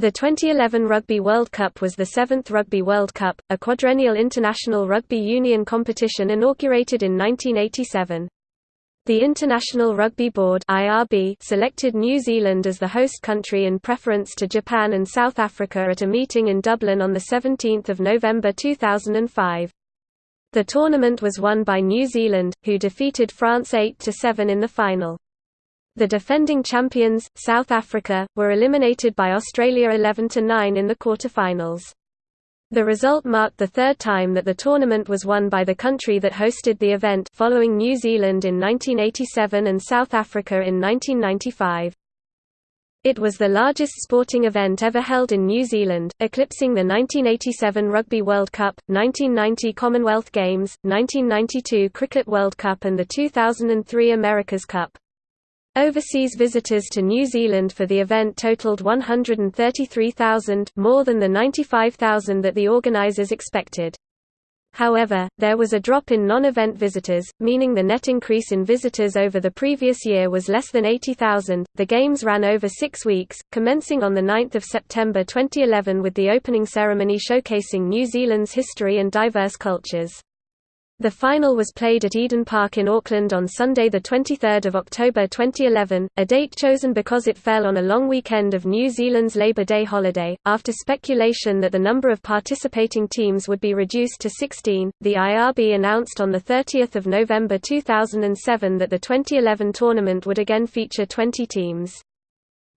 The 2011 Rugby World Cup was the seventh Rugby World Cup, a quadrennial international rugby union competition inaugurated in 1987. The International Rugby Board selected New Zealand as the host country in preference to Japan and South Africa at a meeting in Dublin on the 17th of November 2005. The tournament was won by New Zealand, who defeated France 8–7 in the final. The defending champions, South Africa, were eliminated by Australia 11–9 in the quarter-finals. The result marked the third time that the tournament was won by the country that hosted the event following New Zealand in 1987 and South Africa in 1995. It was the largest sporting event ever held in New Zealand, eclipsing the 1987 Rugby World Cup, 1990 Commonwealth Games, 1992 Cricket World Cup and the 2003 America's Cup. Overseas visitors to New Zealand for the event totaled 133,000 more than the 95,000 that the organisers expected. However, there was a drop in non-event visitors, meaning the net increase in visitors over the previous year was less than 80,000. The games ran over 6 weeks, commencing on the 9th of September 2011 with the opening ceremony showcasing New Zealand's history and diverse cultures. The final was played at Eden Park in Auckland on Sunday 23 October 2011, a date chosen because it fell on a long weekend of New Zealand's Labour Day holiday. After speculation that the number of participating teams would be reduced to 16, the IRB announced on 30 November 2007 that the 2011 tournament would again feature 20 teams.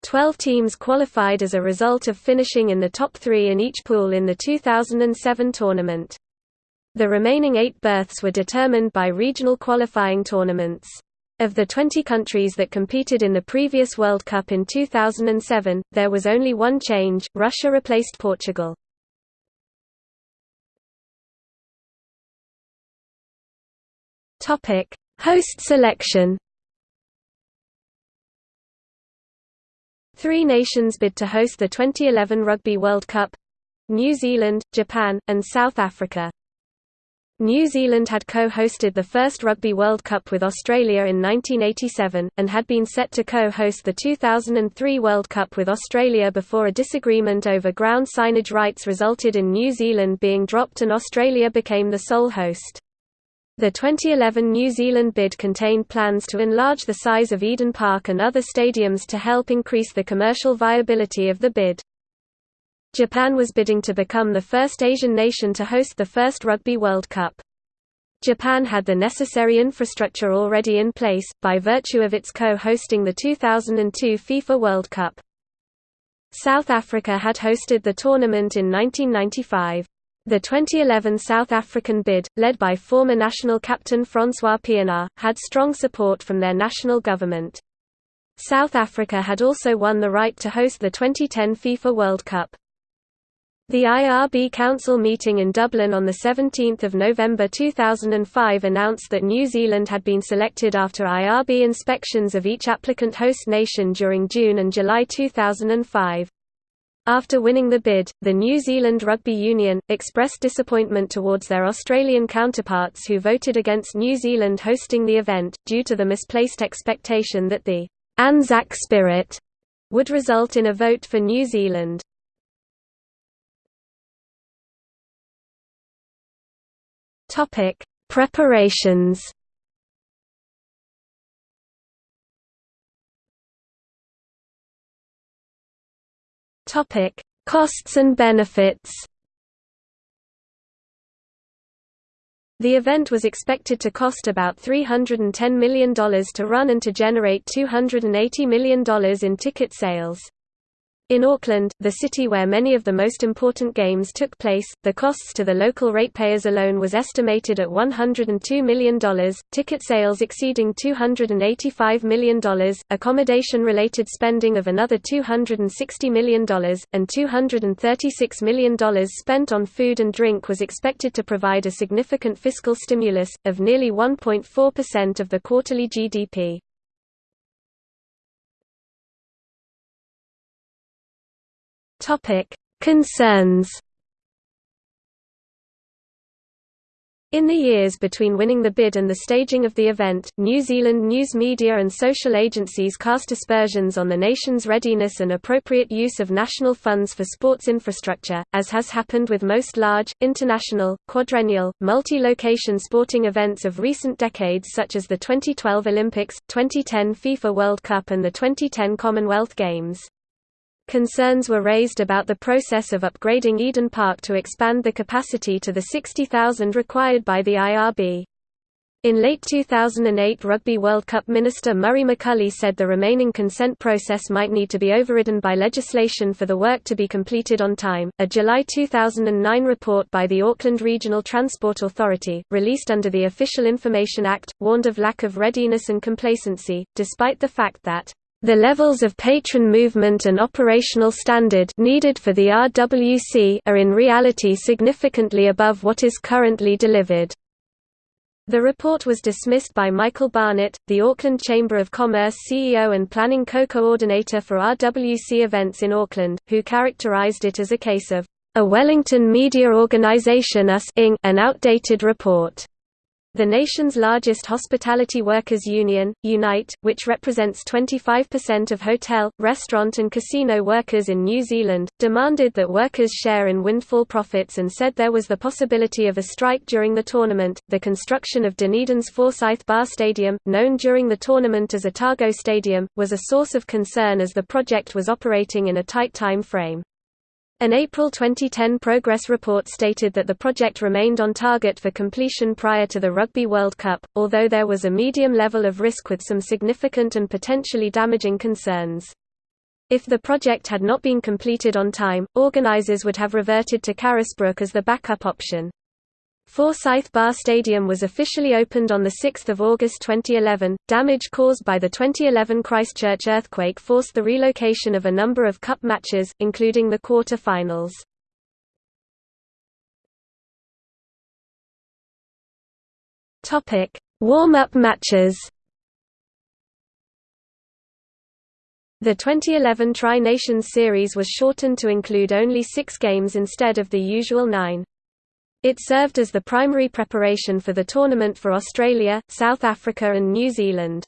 Twelve teams qualified as a result of finishing in the top three in each pool in the 2007 tournament. The remaining eight berths were determined by regional qualifying tournaments. Of the 20 countries that competed in the previous World Cup in 2007, there was only one change, Russia replaced Portugal. Host selection Three nations bid to host the 2011 Rugby World Cup New Zealand, Japan, and South Africa. New Zealand had co-hosted the first Rugby World Cup with Australia in 1987, and had been set to co-host the 2003 World Cup with Australia before a disagreement over ground signage rights resulted in New Zealand being dropped and Australia became the sole host. The 2011 New Zealand bid contained plans to enlarge the size of Eden Park and other stadiums to help increase the commercial viability of the bid. Japan was bidding to become the first Asian nation to host the first Rugby World Cup. Japan had the necessary infrastructure already in place, by virtue of its co-hosting the 2002 FIFA World Cup. South Africa had hosted the tournament in 1995. The 2011 South African bid, led by former national captain François Pienaar, had strong support from their national government. South Africa had also won the right to host the 2010 FIFA World Cup. The IRB Council meeting in Dublin on 17 November 2005 announced that New Zealand had been selected after IRB inspections of each applicant host nation during June and July 2005. After winning the bid, the New Zealand Rugby Union, expressed disappointment towards their Australian counterparts who voted against New Zealand hosting the event, due to the misplaced expectation that the Anzac spirit would result in a vote for New Zealand. Topic: Preparations. Topic: Costs and benefits. The event was expected to cost about $310 million to run and to generate $280 million in ticket sales. In Auckland, the city where many of the most important games took place, the costs to the local ratepayers alone was estimated at $102 million, ticket sales exceeding $285 million, accommodation-related spending of another $260 million, and $236 million spent on food and drink was expected to provide a significant fiscal stimulus, of nearly 1.4% of the quarterly GDP. Topic: Concerns. In the years between winning the bid and the staging of the event, New Zealand news media and social agencies cast aspersions on the nation's readiness and appropriate use of national funds for sports infrastructure, as has happened with most large, international, quadrennial, multi-location sporting events of recent decades such as the 2012 Olympics, 2010 FIFA World Cup and the 2010 Commonwealth Games. Concerns were raised about the process of upgrading Eden Park to expand the capacity to the 60,000 required by the IRB. In late 2008 Rugby World Cup Minister Murray McCully said the remaining consent process might need to be overridden by legislation for the work to be completed on time. A July 2009 report by the Auckland Regional Transport Authority, released under the Official Information Act, warned of lack of readiness and complacency, despite the fact that the levels of patron movement and operational standard needed for the RWC are in reality significantly above what is currently delivered. The report was dismissed by Michael Barnett, the Auckland Chamber of Commerce CEO and planning co-coordinator for RWC events in Auckland, who characterized it as a case of a Wellington media organisation us an outdated report. The nation's largest hospitality workers union, Unite, which represents 25% of hotel, restaurant and casino workers in New Zealand, demanded that workers share in windfall profits and said there was the possibility of a strike during the tournament. The construction of Dunedin's Forsyth Barr Stadium, known during the tournament as Otago Stadium, was a source of concern as the project was operating in a tight time frame. An April 2010 progress report stated that the project remained on target for completion prior to the Rugby World Cup, although there was a medium level of risk with some significant and potentially damaging concerns. If the project had not been completed on time, organisers would have reverted to Carisbrook as the backup option. Forsyth Barr Stadium was officially opened on 6 August 2011. Damage caused by the 2011 Christchurch earthquake forced the relocation of a number of cup matches, including the quarter-finals. Warm-up matches The 2011 Tri-Nations Series was shortened to include only six games instead of the usual nine. It served as the primary preparation for the tournament for Australia, South Africa and New Zealand.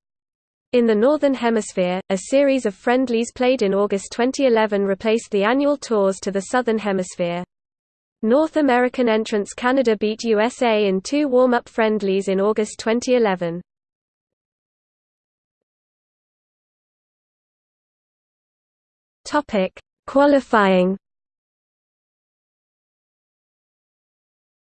In the Northern Hemisphere, a series of friendlies played in August 2011 replaced the annual tours to the Southern Hemisphere. North American entrants Canada beat USA in two warm-up friendlies in August 2011. Qualifying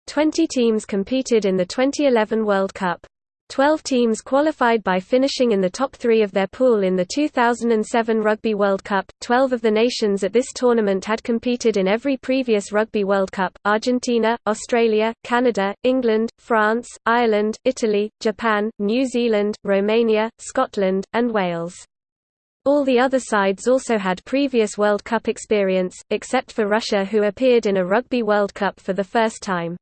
Twenty teams competed in the 2011 World Cup. Twelve teams qualified by finishing in the top three of their pool in the 2007 Rugby World Cup. Twelve of the nations at this tournament had competed in every previous Rugby World Cup Argentina, Australia, Canada, England, France, Ireland, Italy, Japan, New Zealand, Romania, Scotland, and Wales. All the other sides also had previous World Cup experience, except for Russia who appeared in a Rugby World Cup for the first time.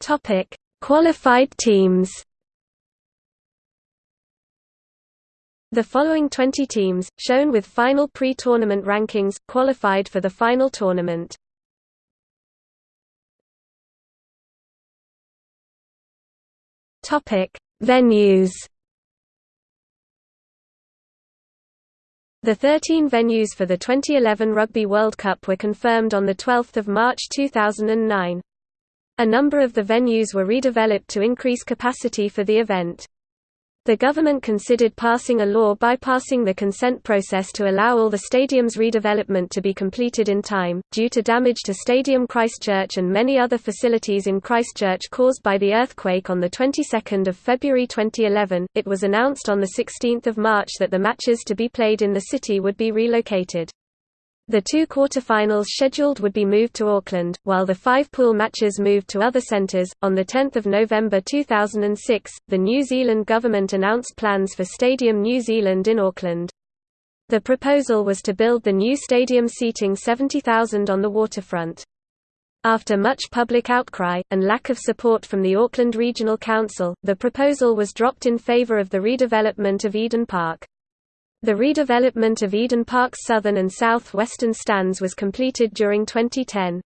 Topic: Qualified teams. The following 20 teams, shown with final pre-tournament rankings, qualified for the final tournament. Topic: Venues. The 13 venues for the 2011 Rugby World Cup were confirmed on 12 March 2009. A number of the venues were redeveloped to increase capacity for the event. The government considered passing a law bypassing the consent process to allow all the stadium's redevelopment to be completed in time. Due to damage to Stadium Christchurch and many other facilities in Christchurch caused by the earthquake on the 22nd of February 2011, it was announced on the 16th of March that the matches to be played in the city would be relocated. The two quarterfinals scheduled would be moved to Auckland, while the five pool matches moved to other centres. On 10 November 2006, the New Zealand government announced plans for Stadium New Zealand in Auckland. The proposal was to build the new stadium seating 70,000 on the waterfront. After much public outcry, and lack of support from the Auckland Regional Council, the proposal was dropped in favour of the redevelopment of Eden Park. The redevelopment of Eden Park's southern and south western stands was completed during 2010.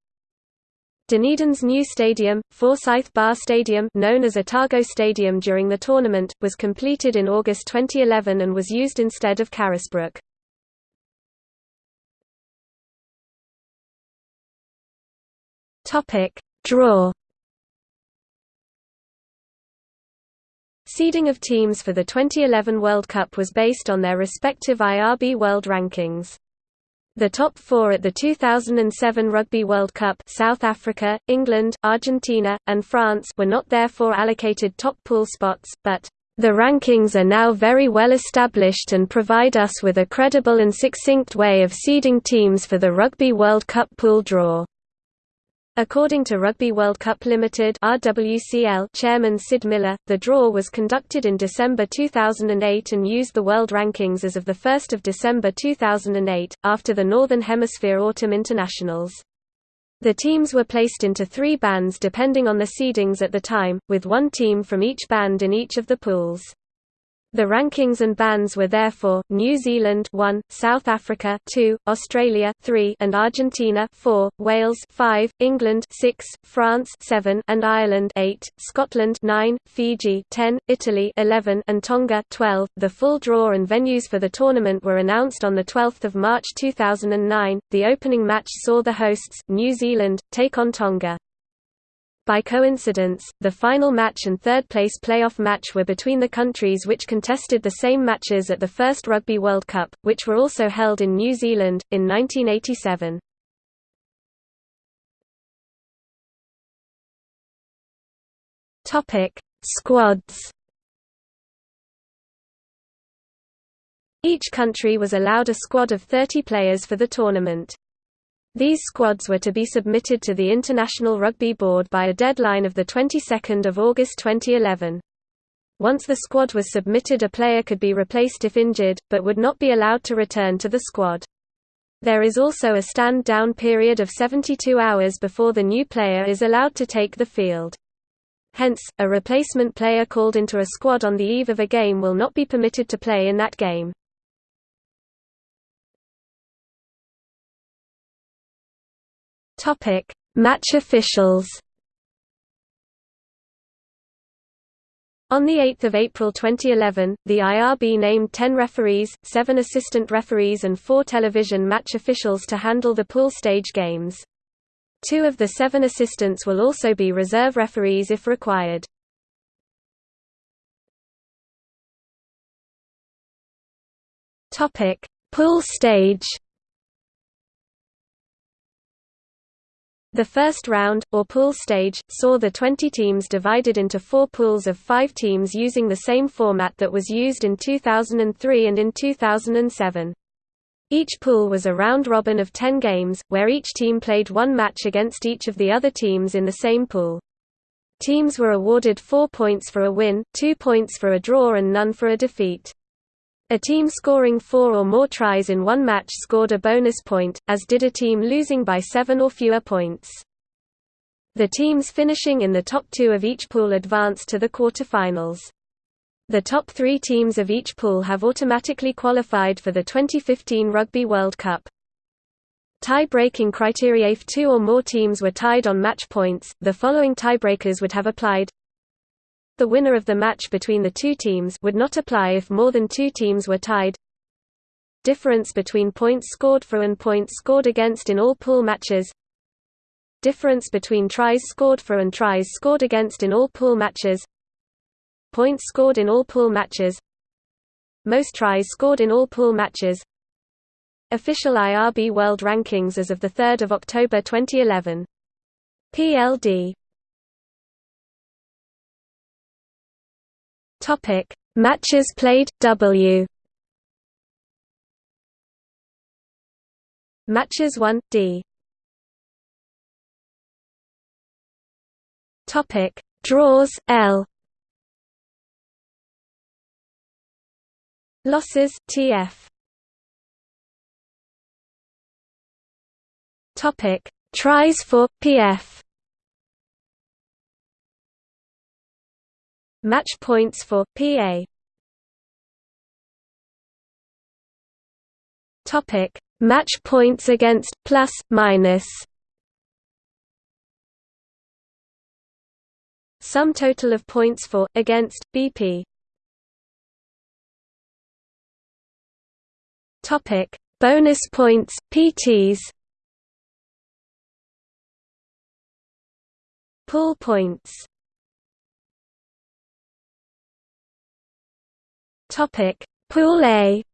Dunedin's new stadium, Forsyth Barr Stadium known as Otago Stadium during the tournament, was completed in August 2011 and was used instead of Carisbrook. Draw Seeding of teams for the 2011 World Cup was based on their respective IRB World Rankings. The top four at the 2007 Rugby World Cup South Africa, England, Argentina, and France were not therefore allocated top pool spots, but the rankings are now very well established and provide us with a credible and succinct way of seeding teams for the Rugby World Cup pool draw. According to Rugby World Cup Limited (RWCL) chairman Syd Millar, the draw was conducted in December 2008 and used the world rankings as of the 1st of December 2008 after the Northern Hemisphere Autumn Internationals. The teams were placed into 3 bands depending on the seedings at the time, with one team from each band in each of the pools. The rankings and bands were therefore New Zealand 1, South Africa 2, Australia 3, and Argentina 4, Wales 5, England 6, France 7, and Ireland 8, Scotland 9, Fiji 10, Italy 11, and Tonga 12. The full draw and venues for the tournament were announced on the 12th of March 2009. The opening match saw the hosts New Zealand take on Tonga. By coincidence, the final match and third-place playoff match were between the countries which contested the same matches at the first Rugby World Cup, which were also held in New Zealand, in 1987. Squads Each country was allowed a squad of 30 players for the tournament. These squads were to be submitted to the International Rugby Board by a deadline of the 22nd of August 2011. Once the squad was submitted a player could be replaced if injured, but would not be allowed to return to the squad. There is also a stand-down period of 72 hours before the new player is allowed to take the field. Hence, a replacement player called into a squad on the eve of a game will not be permitted to play in that game. Topic: Match officials. On 8 April 2011, the IRB named 10 referees, 7 assistant referees and 4 television match officials to handle the pool stage games. Two of the seven assistants will also be reserve referees if required. Pool stage The first round, or pool stage, saw the 20 teams divided into four pools of five teams using the same format that was used in 2003 and in 2007. Each pool was a round-robin of 10 games, where each team played one match against each of the other teams in the same pool. Teams were awarded four points for a win, two points for a draw and none for a defeat. A team scoring four or more tries in one match scored a bonus point, as did a team losing by seven or fewer points. The teams finishing in the top two of each pool advanced to the quarterfinals. The top three teams of each pool have automatically qualified for the 2015 Rugby World Cup. Tie-breaking criteria if two or more teams were tied on match points, the following tiebreakers would have applied the winner of the match between the two teams would not apply if more than two teams were tied. Difference between points scored for and points scored against in all pool matches. Difference between tries scored for and tries scored against in all pool matches. Points scored in all pool matches. Most tries scored in all pool matches. Official IRB World Rankings as of 3 October 2011. PLD Topic: Matches played W. Matches 1 D. Topic: Draws L. Losses TF. Topic: Tries for PF. Match points for PA Topic: Match points against plus minus. Sum total of points for against BP. Topic: Bonus points PTs. Pool points. Topic: Pool A.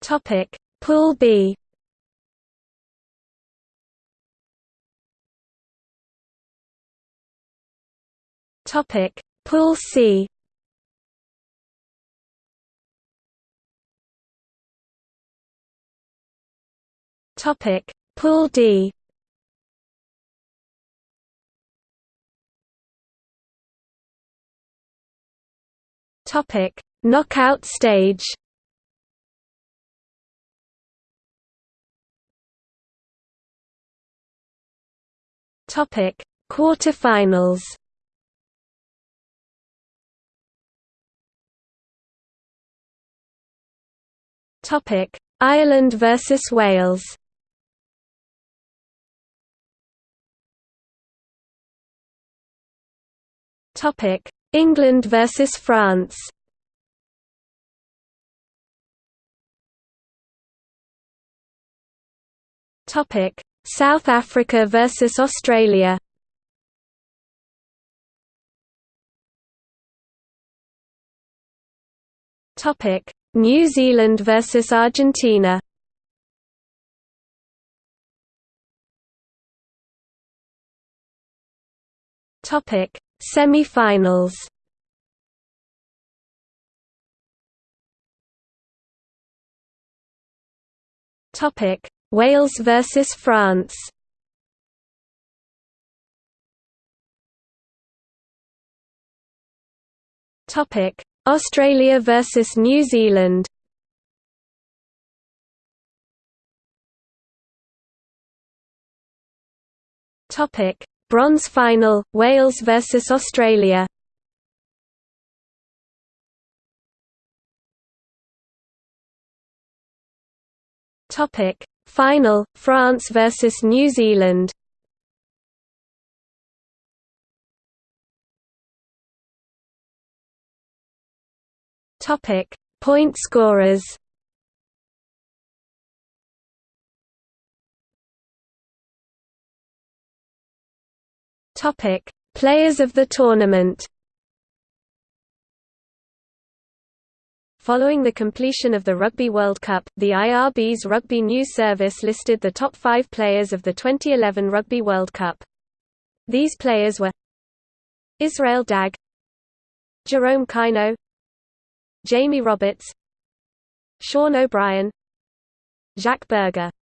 Topic: Pool B. Topic: Pool C. Topic: Pool D. Topic: Knockout stage. Topic: Quarterfinals. Topic: Ireland versus Wales. Topic: England versus France. Topic: South Africa versus Australia. Topic: New Zealand versus Argentina. Topic: Semi-finals Topic: Wales versus France. Topic: Australia versus New Zealand. Topic: Bronze final, Wales vs Australia Final: France vs New Zealand. Point scorers. Topic: Players of the tournament. Following the completion of the Rugby World Cup, the IRB's Rugby News Service listed the top five players of the 2011 Rugby World Cup. These players were Israel Dagg Jerome Kaino Jamie Roberts Sean O'Brien Jacques Burger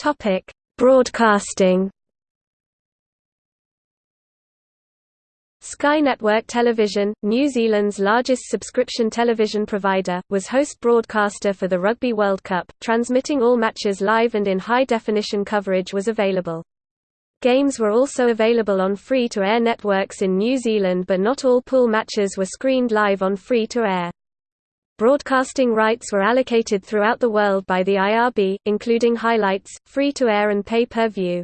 Topic: Broadcasting. Sky Network Television, New Zealand's largest subscription television provider, was host broadcaster for the Rugby World Cup, transmitting all matches live and in high-definition coverage was available. Games were also available on free-to-air networks in New Zealand but not all pool matches were screened live on free-to-air. Broadcasting rights were allocated throughout the world by the IRB, including highlights, free-to-air and pay-per-view.